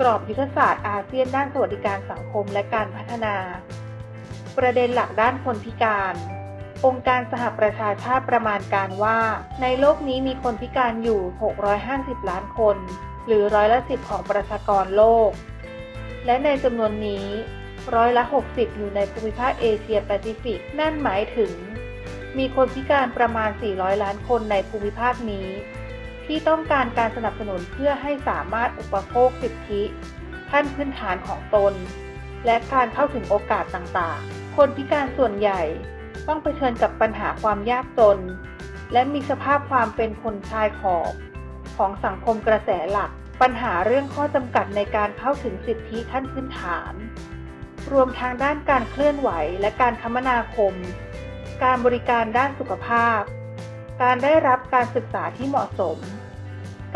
กรอบยุทธศาสตร์อาเซียนด้านสวัสดิการสังคมและการพัฒนา ประเด็นหลักด้านคนพิการ องค์การสหประชาชาติประมาณการว่า ในโลกนี้มีคนพิการอยู่ 650 ล้านคน หรือร้อยละ10ของประชากรโลก และในจำนวนนี้ร้อยละ 60 อยู่ในภูมิภาคเอเชียแปซิฟิก นั่นหมายถึง มีคนพิการประมาณ 400 ล้านคนในภูมิภาคนี้ ที่ต้องการการสนับสนุนเพื่อให้สามารถอุปโภคสิทธิขั้นพื้นฐานของตน และการเข้าถึงโอกาสต่างๆ คนพิการส่วนใหญ่ต้องเผชิญกับปัญหาความยากจน และมีสภาพความเป็นคนชายขอบ ของสังคมกระแสหลัก ปัญหาเรื่องข้อจำกัดในการเข้าถึงสิทธิขั้นพื้นฐาน รวมทางด้านการเคลื่อนไหวและการคมนาคม การบริการด้านสุขภาพ การได้รับการศึกษาที่เหมาะสม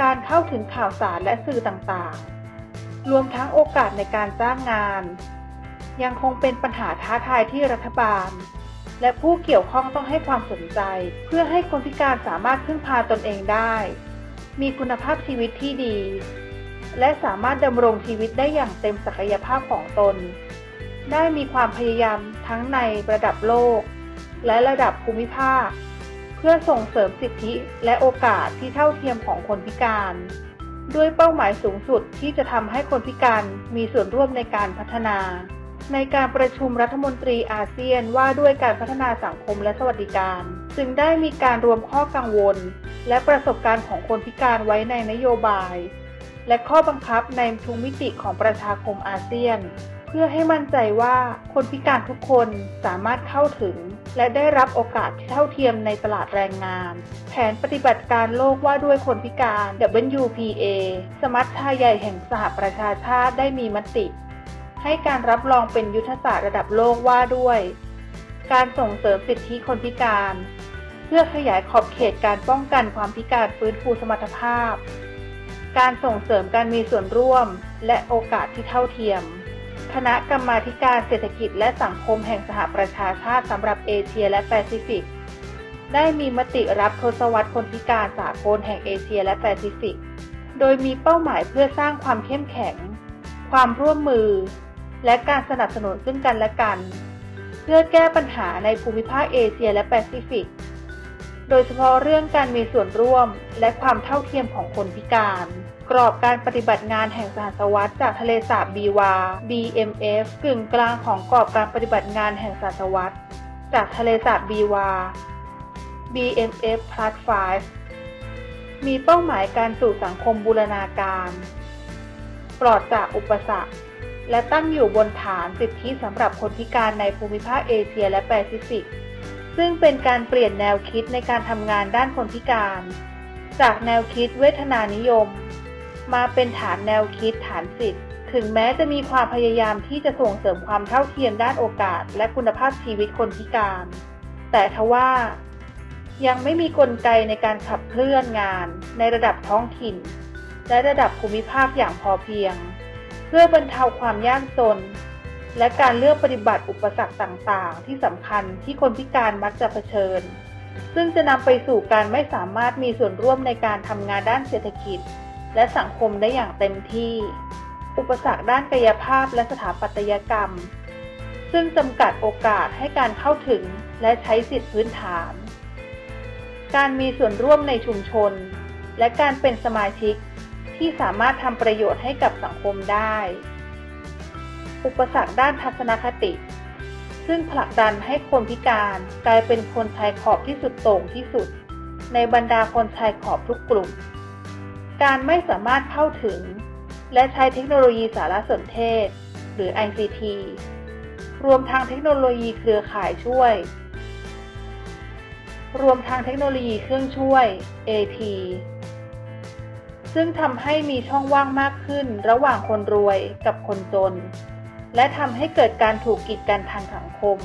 การเข้าถึงข่าวสารและสื่อต่างๆ รวมทั้งโอกาสในการจ้างงาน ยังคงเป็นปัญหาท้าทายที่รัฐบาล และผู้เกี่ยวข้องต้องให้ความสนใจ เพื่อให้คนพิการสามารถพึ่งพาตนเองได้ มีคุณภาพชีวิตที่ดี และสามารถดำรงชีวิตได้อย่างเต็มศักยภาพของตน ได้มีความพยายามทั้งในระดับโลก และระดับภูมิภาค พื่อส่งเสริมสิทธิและโอกาสที่เท่าเทียมของคนพิการ ด้วยเป้าหมายสูงสุดที่จะทำให้คนพิการมีส่วนร่วมในการพัฒนา ในการประชุมรัฐมนตรีอาเซียนว่าด้วยการพัฒนาสังคมและสวัสดิการ จึงได้มีการรวมข้อกังวล และประสบการณ์ของคนพิการไว้ในนโยบาย และข้อบังคับในทุกมิติของประชาคมอาเซียน พื่อให้มั่นใจว่าคนพิการทุกคนสามารถเข้าถึง และได้รับโอกาสที่เท่าเทียมในตลาดแรงงาน แผนปฏิบัติการโลกว่าด้วยคนพิการ WPA สมัชชาใหญ่แห่งสหประชาชาติได้มีมติ ให้การรับรองเป็นยุทธศาสตร์ระดับโลกว่าด้วย การส่งเสริมสิทธิคนพิการ เพื่อขยายขอบเขตการป้องกันความพิการฟื้นฟูสมรรถภาพ การส่งเสริมการมีส่วนร่วม และโอกาสที่เท่าเทียม คณะกรรมาการเศรษฐกิจและสังคมแห่งสหประชาชาติสำหรับเอเชียและแปซิฟิก ได้มีมติรับทศวรรษคนพิการสากลแห่งเอเชียและแปซิฟิก โดยมีเป้าหมายเพื่อสร้างความเข้มแข็ง ความร่วมมือ และการสนับสนุนซึ่งกันและกัน เพื่อแก้ปัญหาในภูมิภาคเอเชียและแปซิฟิก โดยเฉพาะเรื่องการมีส่วนร่วมและความเท่าเทียมของคนพิการ กรอบการปฏิบัติงานแห่งสหศวัตจากทะเลสาบบีวา BMF กึ่งกลางของกรอบการปฏิบัติงานแห่งสหศวัตจากทะเลสาบบีวา BMF Plus 5 มีเป้าหมายการสู่สังคมบูรณาการ ปลอดจากอุปสรรค และตั้งอยู่บนฐานสิทธิสำหรับคนพิการในภูมิภาคเอเชียและแปซิฟิก ซึ่งเป็นการเปลี่ยนแนวคิดในการทำงานด้านคนพิการ จากแนวคิดเวทนานิยม มาเป็นฐานแนวคิดฐานสิทธิ์ถึงแม้จะมีความพยายามที่จะส่งเสริมความเท่าเทียมด้านโอกาส และคุณภาพชีวิตคนพิการ แต่ทว่า ยังไม่มีกลไกในการขับเคลื่อนงานในระดับท้องถิ่น และระดับภูมิภาคอย่างพอเพียง เพื่อบรรเทาความยากจน และการเลือกปฏิบัติอุปสรรคต่างๆ ที่สำคัญที่คนพิการมักจะเผชิญ ซึ่งจะนำไปสู่การไม่สามารถมีส่วนร่วมในการทำงานด้านเศรษฐกิจ และสังคมได้อย่างเต็มที่ อุปสรรคด้านกายภาพและสถาปัตยกรรม ซึ่งจำกัดโอกาสให้การเข้าถึงและใช้สิทธิพื้นฐาน การมีส่วนร่วมในชุมชน และการเป็นสมาชิกที่สามารถทำประโยชน์ให้กับสังคมได้ อุปสรรคด้านทัศนคติ ซึ่งผลักดันให้คนพิการกลายเป็นคนชายขอบที่สุดโต่งที่สุด ในบรรดาคนชายขอบทุกกลุ่ม การไม่สามารถเข้าถึง และใช้เทคโนโลยีสารสนเทศ หรือ ICT รวมทางเทคโนโลยีเครือข่ายช่วย รวมทางเทคโนโลยีเครื่องช่วย AT ซึ่งทำให้มีช่องว่างมากขึ้นระหว่างคนรวยกับคนจน และทำให้เกิดการถูกกีดกันทางสังคม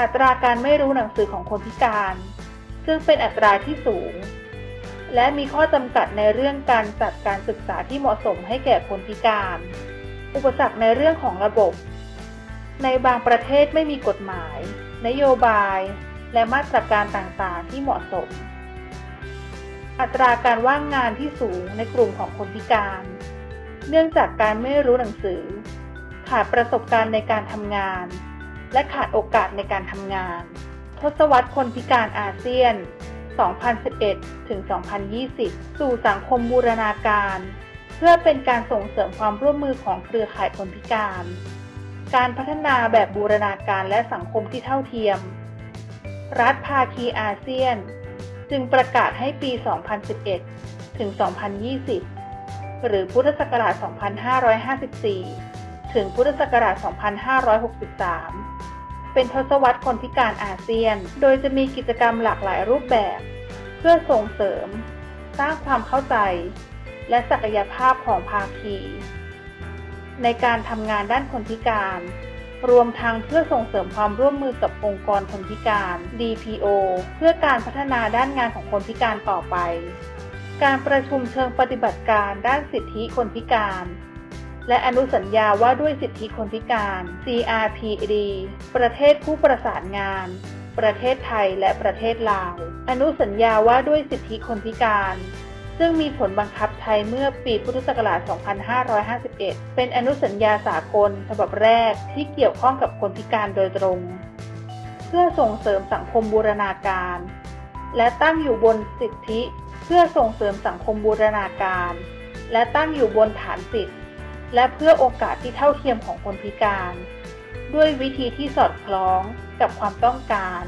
อัตราการไม่รู้หนังสือของคนพิการ ซึ่งเป็นอัตราที่สูง และมีข้อจำกัดในเรื่องการจัดการศึกษาที่เหมาะสมให้แก่คนพิการ อุปสรรคในเรื่องของระบบ ในบางประเทศไม่มีกฎหมาย นโยบาย และมาตรการต่างๆ ที่เหมาะสม อัตราการว่างงานที่สูงในกลุ่มของคนพิการ เนื่องจากการไม่รู้หนังสือ ขาดประสบการณ์ในการทำงาน และขาดโอกาสในการทำงาน ทศวรรษคนพิการอาเซียน 2011 ถึง 2020 สู่สังคมบูรณาการ เพื่อเป็นการส่งเสริมความร่วมมือของเครือข่ายคนพิการ การพัฒนาแบบบูรณาการและสังคมที่เท่าเทียม รัฐภาคีอาเซียน จึงประกาศให้ปี 2011 ถึง 2020 หรือพุทธศักราช 2554 ถึงพุทธศักราช 2563 เป็นทศวรรษคนพิการอาเซียน โดยจะมีกิจกรรมหลากหลายรูปแบบ เพื่อส่งเสริม สร้างความเข้าใจ และศักยภาพของภาคี ในการทำงานด้านคนพิการ รวมทั้งเพื่อส่งเสริมความร่วมมือกับองค์กรคนพิการ DPO เพื่อการพัฒนาด้านงานของคนพิการต่อไป การประชุมเชิงปฏิบัติการด้านสิทธิคนพิการ และอนุสัญญาว่าด้วยสิทธิคนพิการ CRPD ประเทศผู้ประสานงาน ประเทศไทยและประเทศลาว อนุสัญญาว่าด้วยสิทธิคนพิการ ซึ่งมีผลบังคับใช้เมื่อปีพุทธศักราช 2551 เป็นอนุสัญญาสากลฉบับแรกที่เกี่ยวข้องกับคนพิการโดยตรง เพื่อส่งเสริมสังคมบูรณาการ และตั้งอยู่บนสิทธิ เพื่อส่งเสริมสังคมบูรณาการ และตั้งอยู่บนฐานสิทธิ และเพื่อโอกาสที่เท่าเทียมของคนพิการ ด้วยวิธีที่สอดคล้องกับความต้องการ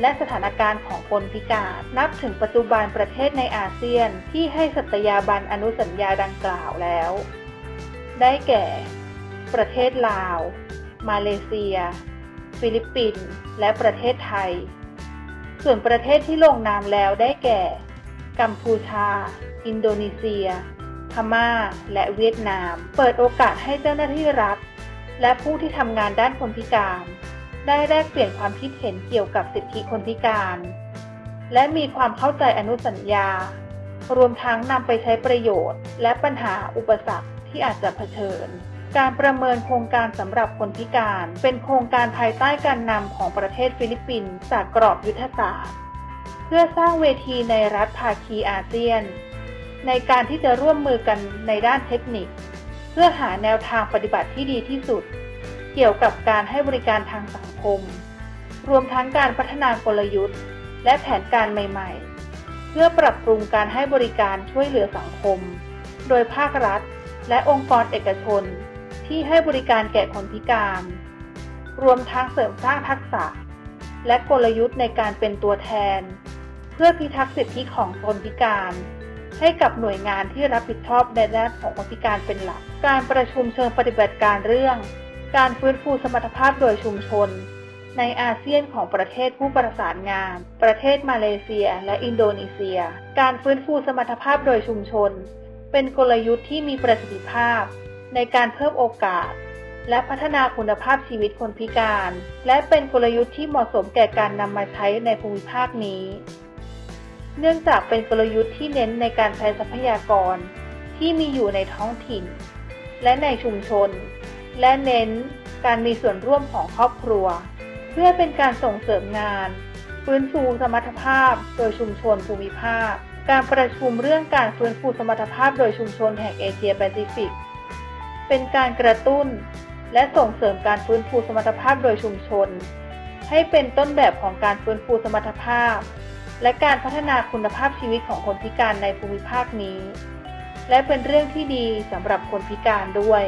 และสถานการณ์ของคนพิการ นับถึงปัจจุบันประเทศในอาเซียนที่ให้สัตยาบันอนุสัญญาดังกล่าวแล้ว ได้แก่ ประเทศลาว มาเลเซีย ฟิลิปปินส์และประเทศไทย ส่วนประเทศที่ลงนามแล้วได้แก่ กัมพูชา อินโดนีเซีย พม่า และเวียดนาม เปิดโอกาสให้เจ้าหน้าที่รัฐ และผู้ที่ทำงานด้านคนพิการ ได้แลกเปลี่ยนความคิดเห็นเกี่ยวกับสิทธิคนพิการ และมีความเข้าใจอนุสัญญา รวมทั้งนำไปใช้ประโยชน์ และปัญหาอุปสรรคที่อาจจะเผชิญ การประเมินโครงการสำหรับคนพิการ เป็นโครงการภายใต้การนำของประเทศฟิลิปปินส์จากกรอบยุทธศาสตร์ เพื่อสร้างเวทีในรัฐภาคีอาเซียน ในการที่จะร่วมมือกันในด้านเทคนิค เพื่อหาแนวทางปฏิบัติที่ดีที่สุด เกี่ยวกับการให้บริการทางสังคม รวมทั้งการพัฒนากลยุทธ์ และแผนการใหม่ ๆ เพื่อปรับปรุงการให้บริการช่วยเหลือสังคม โดยภาครัฐ และองค์กรเอกชน ที่ให้บริการแก่คนพิการ รวมทั้งเสริมสร้างทักษะ และกลยุทธ์ในการเป็นตัวแทน เพื่อพิทักษ์สิทธิของคนพิการ ให้กับหน่วยงานที่รับผิดชอบในด้านของคนพิการเป็นหลัก การประชุมเชิงปฏิบัติการเรื่อง การฟื้นฟูสมรรถภาพโดยชุมชน ในอาเซียนของประเทศผู้ประสานงาน ประเทศมาเลเซีย และอินโดนีเซีย การฟื้นฟูสมรรถภาพโดยชุมชน เป็นกลยุทธ์ที่มีประสิทธิภาพ ในการเพิ่มโอกาส และพัฒนาคุณภาพชีวิตคนพิการ และเป็นกลยุทธ์ที่เหมาะสมแก่การนำมาใช้ในภูมิภาคนี้ เนื่องจากเป็นกลยุทธ์ที่เน้นในการใช้ทรัพยากร ที่มีอยู่ในท้องถิ่น และในชุมชน และเน้นการมีส่วนร่วมของครอบครัว เพื่อเป็นการส่งเสริมงาน ฟื้นฟูสมรรถภาพโดยชุมชนภูมิภาค การประชุมเรื่องการฟื้นฟูสมรรถภาพโดยชุมชนแห่งเอเชียแปซิฟิก เป็นการกระตุ้น และส่งเสริมการฟื้นฟูสมรรถภาพโดยชุมชน ให้เป็นต้นแบบของการฟื้นฟูสมรรถภาพ และการพัฒนาคุณภาพชีวิตของคนพิการในภูมิภาคนี้ และเป็นเรื่องที่ดีสำหรับคนพิการด้วย